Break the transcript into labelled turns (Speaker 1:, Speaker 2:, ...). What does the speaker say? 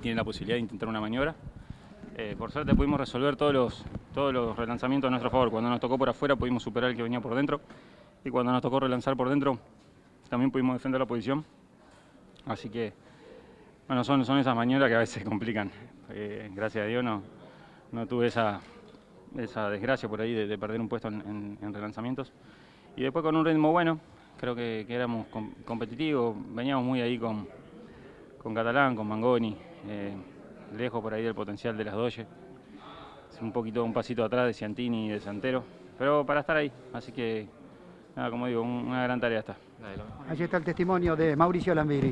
Speaker 1: tiene la posibilidad de intentar una maniobra. Eh, por suerte pudimos resolver todos los, todos los relanzamientos a nuestro favor. Cuando nos tocó por afuera pudimos superar el que venía por dentro y cuando nos tocó relanzar por dentro también pudimos defender la posición. Así que, bueno, son, son esas maniobras que a veces complican. Eh, gracias a Dios no, no tuve esa, esa desgracia por ahí de, perder un puesto en, relanzamientos. Y después con un ritmo bueno, creo que, éramos competitivos, veníamos muy ahí con, con Catalán, con Mangoni, eh, lejos por ahí del potencial de las Doye. Un poquito, un pasito atrás de Ciantini y de Santero, pero para estar ahí, así que, como digo, una gran tarea está.
Speaker 2: Allí está el testimonio de Mauricio Lambiri.